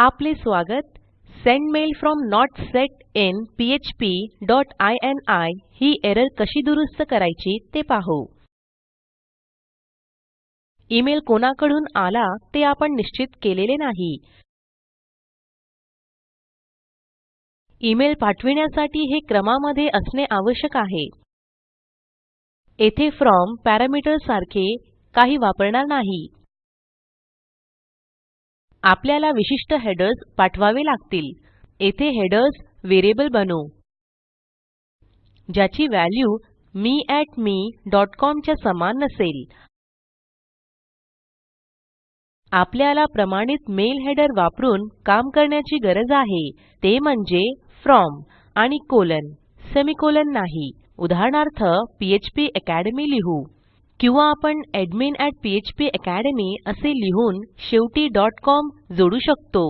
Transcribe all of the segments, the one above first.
आपले स्वागत. Send mail from not set in PHP dot he error कशी दुरूस्त करायची ते पाहू. ईमेल कोणाकडून आला ते आपण निश्चित केलेले नाही. ईमेल पाठविण्यासाठी हे क्रमामध्ये असणे आवश्यक आहे. येथे फ्रॉम पॅरामीटर सारखे काही वापरणार नाही. आपल्याला विशिष्ट हेडर्स पाठवावे लागतील. येथे हेडर्स व्हेरिएबल बनवू. ज्याची value me me dot com च्या समान नसेल. आपल्याला प्रमाणित मेल हेडर वापरून काम करण्याची गरज आहे. ते म्हणजे फ्रॉम आणि कोलन सेमिकोलॉन नाही. उदाहरणार्थ पीएचपी अकॅडमी लिहू. किंवा आपण एडमिन php अकॅडमी असे लिहून शेवटी डॉट कॉम जोडू शकतो.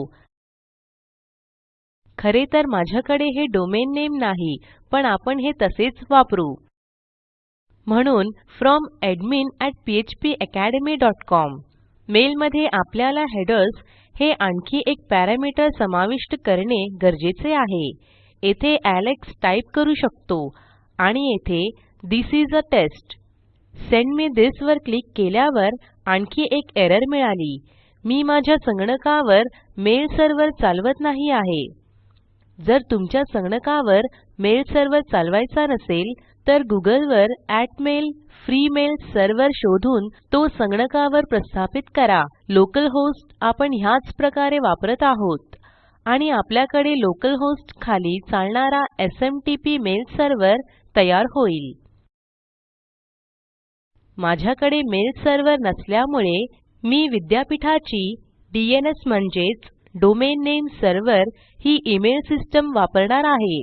खरे तर माझ्याकडे हे डोमेन नेम नाही पण आपण हे तसेच वापरू. म्हणून फ्रॉम एडमिन phpacademycom मेल मध्ये आपल्याला हेडर्स हे आणखी एक पॅरामीटर समाविष्ट करणे गरजेचे आहे. येथे एलेक्स टाईप करू शकतो आणि येथे this is a test send me this वर क्लिक केल्यावर आणखी एक एरर मिळाली. मी माझ्या संगणकावर मेल सर्व्हर चालवत नाही आहे. जर तुमच्या संगणकावर मेल सर्व्हर चालवायचा नसेल तर गुगल वर mail फ्री मेल सर्व्हर शोधून तो संगणकावर प्रस्थापित करा. लोकल होस्ट आपण ह्याच प्रकारे वापरत आहोत. आणि आपल्याकडे लोकल होस्ट खाली चालणारा एसएमटीपी मेल सर्व्हर तयार होईल. माझ्याकडे मेल सर्व्हर नसल्यामुळे मी विद्यापीठाची डीएनएस म्हणजेच डोमेन नामे सर्व्हर ही इमेल सिस्टम वापरणार आहे.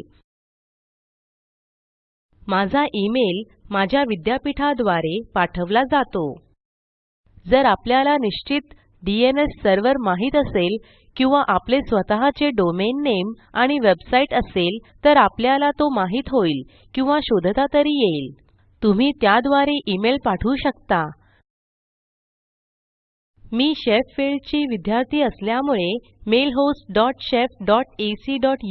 माझा इमेल माझ्या विद्यापीठाद्वारे पाठवला जातो. जर आपल्याला निश्चित डीएनएस सर्व्हर माहीत असेल किंवा आपले स्वतःचे डोमेन नेम आणि वेबसाईट असेल तर आपल्याला तो माहीत होईल किंवा शोधता तरी येईल. तुम्ही त्याद्वारे इमेल पाठवू शकता. मी शेफिल्ड ची विद्यार्थी असल्यामुळे mailhost dot shef dot dot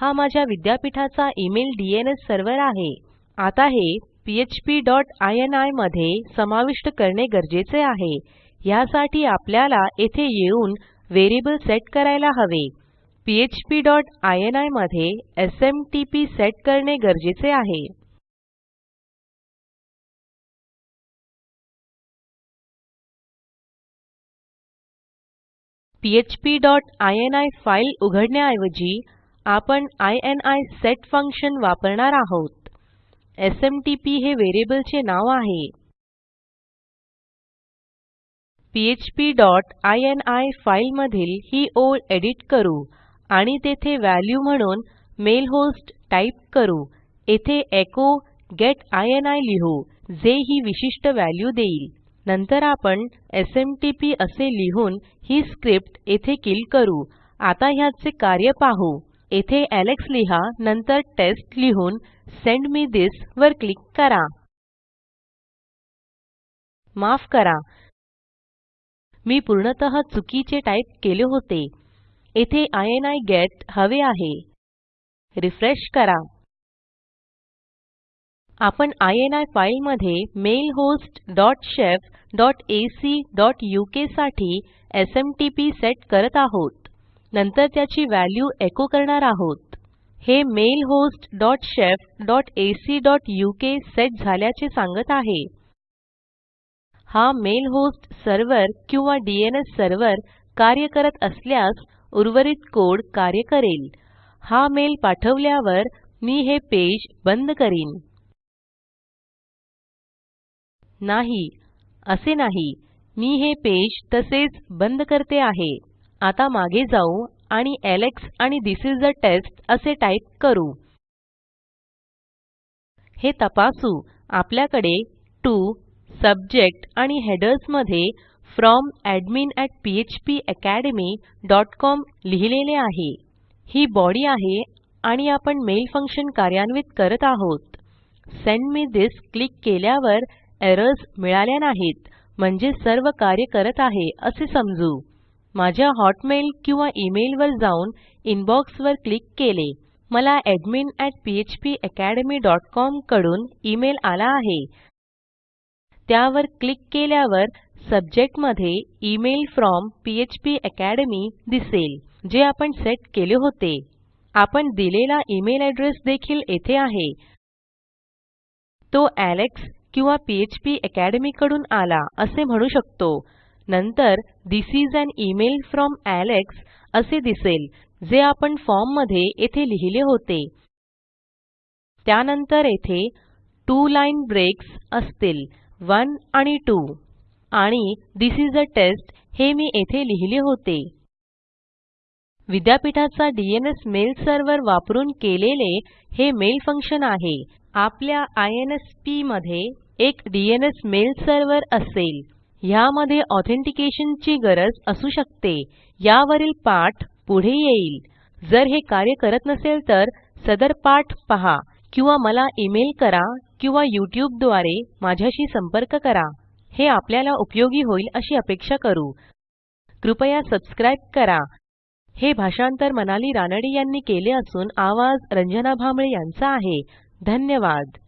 हा माझ्या विद्यापीठाचा इमेल डीएनएस सर्व्हर आहे. आता हे पीएचपी डॉट इनी मध्ये समाविष्ट करणे गरजेचे आहे. ह्यासाठी आपल्याला येथे येऊन व्हेरिएबल सेट करायला हवे. पीएचपी डॉटमध्ये एसएमटीपी सेट करणे गरजेचे आहे. पीएचपी डॉट इनी फाईल उघडण्याऐवजी आपण इनी सेट फंक्शन वापरणार आहोत. एसएमटीपी हे व्हेरिएबलचे नाव आहे. पीएचपी डॉट इनी फाईल मधील ही ओळ एडिट करू आणि तेथे व्हॅल्यू म्हणून मेल होस्ट टाईप करू. येथे एचो गेट इनी लिहू जे ही विशिष्ट व्हॅल्यू देईल. नंतर आपण एसएमटीपी असे लिहून ही स्क्रिप्ट येथे किल करू. आता ह्याचे कार्य पाहू. येथे एलेक्स लिहा नंतर टेस्ट लिहून सेंड मे थिस वर क्लिक करा. माफ करा. मी पूर्णतः चुकीचे टाईप केले होते. येथे इनी गेट हवे आहे. रिफ्रेश करा. आपण इनी फाईल मध्ये mail host dot shef dot AC dot उकसाठी SMTP set करत आहोत. नंतर त्याची व्हॅल्यू एको करणार आहोत. हे mail host dot shef dot AC dot UK set झाल्याचे सांगत आहे. हा मेल होस्ट सर्व्हर किंवा डीएनएस सर्व्हर कार्य करत असल्यास उर्वरित कोड कार्य करेल. हा मेल पाठवल्यावर मी हे पेज बंद करीन. नाही. असे नाही. मी हे पेज तसेच बंद करते आहे. आता मागे जाऊ आणि एलेक्स आणि थिस इस आ टेस्ट असे टाईप करू. हे तपासू. आपल्याकडे टीओ सब्जेक्ट आणि हेडर्समध्ये फ्रॉम एडमिन phpacademycom लिहिलेले आहे. ही बॉडी आहे आणि आपण मेल फंक्शन कार्यान्वित करत आहोत. सेंड मे थिस क्लिक केल्यावर एरर्स मिळाल्या नाहीत म्हणजे सर्व कार्य करत आहे असे समजू. माझ्या हॉटमेल किंवा इमेल वर जाऊन इनबॉक्स वर क्लिक केले. मला एडमिन phpacademycom कडून इमेल आला आहे. त्यावर क्लिक केल्यावर सब्जेक्टमध्ये इमेल फ्रॉम फ्पाकॅडमी दिसेल जे आपण सेट केले होते. आपण दिलेला इमेल एड्रेस देखील येथे आहे. तो एलेक्स किंवा पीएचपी अकॅडमी कडून आला असे म्हणू शकतो. नंतर this is an email from Alex असे दिसेल जे आपण फॉर्ममध्ये येथे लिहिले होते. त्यानंतर येथे टू लाईन ब्रेक्स असतील 1 आणि 2 आणि थिस इस आ टेस्ट हे मी येथे लिहिले होते. विद्यापीठाचा डीएनएस मेल सर्व्हर वापरून केलेले हे मेल फंक्शन आहे. आपल्या आयएनएसपी मध्ये एक डीएनएस मेल सर्व्हर असेल. ह्यामध्ये ऑथेंटिकेशन ची गरज असू शकते. यावरील पाठ पुढे येईल. जर हे कार्य करत नसेल तर सदर पाठ पहा किंवा मला इमेल करा किंवा युट्यूबद्वारे माझ्याशी संपर्क करा. हे आपल्याला उपयोगी होईल अशी अपेक्षा करू. कृपया सबस्क्राईब करा. हे भाषांतर मनाली रानडे यांनी केले असून आवाज रंजना भांबळे यांचा आहे. धन्यवाद.